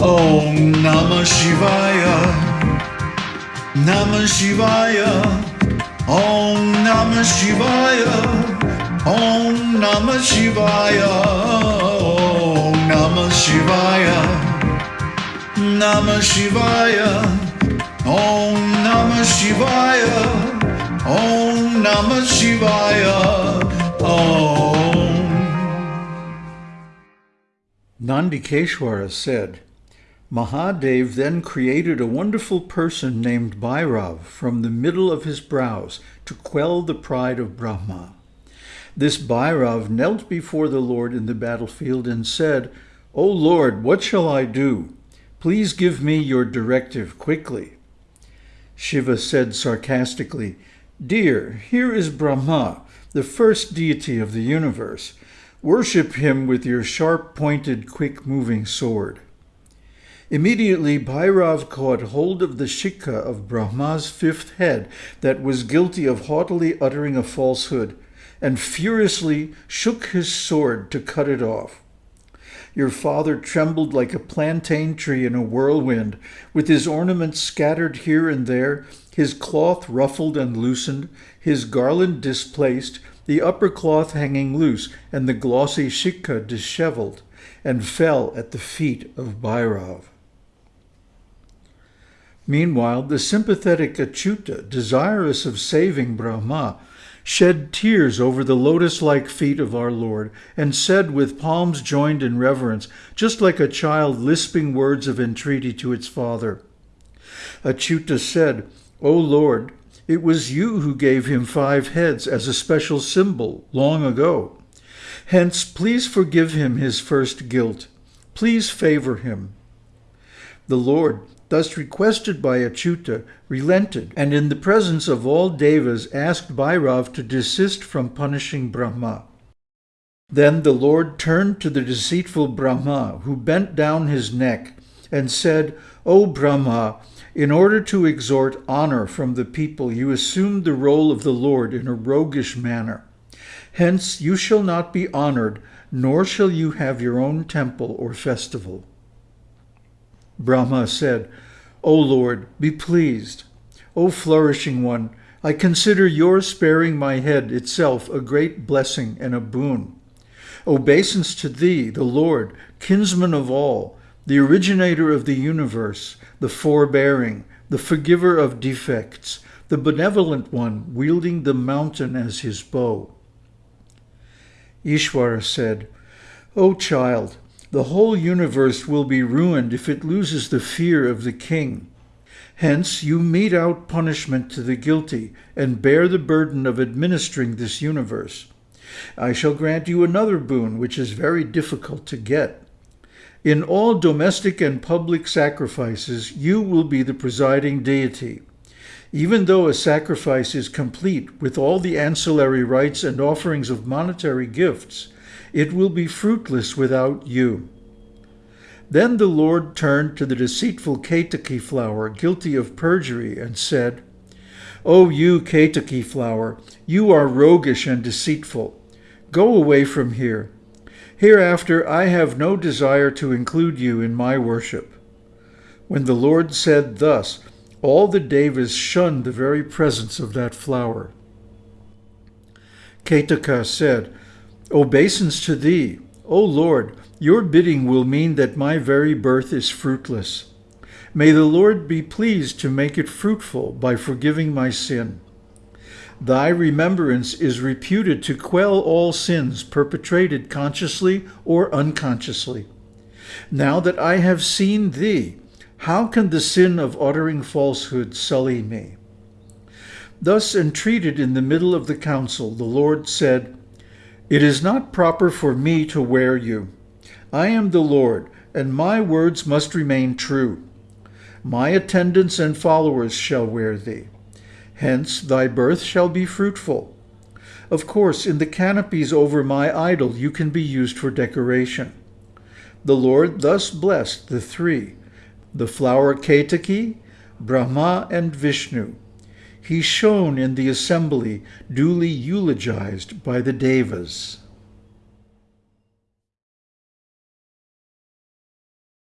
Om Namah Shivaya. Namah Shivaya. Om Namah Shivaya. Om Namah Shivaya. Om Namah Shivaya. Namah Shivaya. Om Namah Shivaya. Om Namah Shivaya. Om. Nandikeshwara said, Mahadev then created a wonderful person named Bhairav from the middle of his brows to quell the pride of Brahma. This Bhairav knelt before the Lord in the battlefield and said, O Lord, what shall I do? Please give me your directive quickly. Shiva said sarcastically, Dear, here is Brahma, the first deity of the universe. Worship him with your sharp-pointed, quick-moving sword. Immediately Bhairav caught hold of the shikha of Brahma's fifth head that was guilty of haughtily uttering a falsehood, and furiously shook his sword to cut it off. Your father trembled like a plantain tree in a whirlwind, with his ornaments scattered here and there, his cloth ruffled and loosened, his garland displaced, the upper cloth hanging loose, and the glossy shikha disheveled, and fell at the feet of Bhairav. Meanwhile, the sympathetic Achyuta, desirous of saving Brahma, shed tears over the lotus-like feet of our Lord, and said with palms joined in reverence, just like a child lisping words of entreaty to its father. Achyuta said, O Lord, it was you who gave him five heads as a special symbol long ago. Hence, please forgive him his first guilt. Please favor him. The Lord, thus requested by Achyuta, relented, and in the presence of all devas asked Bhairav to desist from punishing Brahma. Then the Lord turned to the deceitful Brahma, who bent down his neck, and said, O Brahma, in order to extort honor from the people, you assumed the role of the Lord in a roguish manner. Hence you shall not be honored, nor shall you have your own temple or festival. Brahma said, O Lord, be pleased. O flourishing one, I consider your sparing my head itself a great blessing and a boon. Obeisance to thee, the Lord, kinsman of all, the originator of the universe, the forbearing, the forgiver of defects, the benevolent one wielding the mountain as his bow. Ishvara said, O child, the whole universe will be ruined if it loses the fear of the king. Hence you mete out punishment to the guilty and bear the burden of administering this universe. I shall grant you another boon which is very difficult to get. In all domestic and public sacrifices, you will be the presiding deity. Even though a sacrifice is complete with all the ancillary rites and offerings of monetary gifts, it will be fruitless without you. Then the Lord turned to the deceitful Ketaki flower, guilty of perjury, and said, O you, Ketaki flower, you are roguish and deceitful. Go away from here. Hereafter I have no desire to include you in my worship. When the Lord said thus, all the devas shunned the very presence of that flower. Ketaka said, Obeisance to thee, O Lord, your bidding will mean that my very birth is fruitless. May the Lord be pleased to make it fruitful by forgiving my sin. Thy remembrance is reputed to quell all sins perpetrated consciously or unconsciously. Now that I have seen thee, how can the sin of uttering falsehood sully me? Thus entreated in the middle of the council, the Lord said, It is not proper for me to wear you. I am the Lord, and my words must remain true. My attendants and followers shall wear thee. Hence thy birth shall be fruitful. Of course, in the canopies over my idol you can be used for decoration. The Lord thus blessed the three, the flower Ketaki, Brahma, and Vishnu. He shone in the assembly, duly eulogized by the Devas.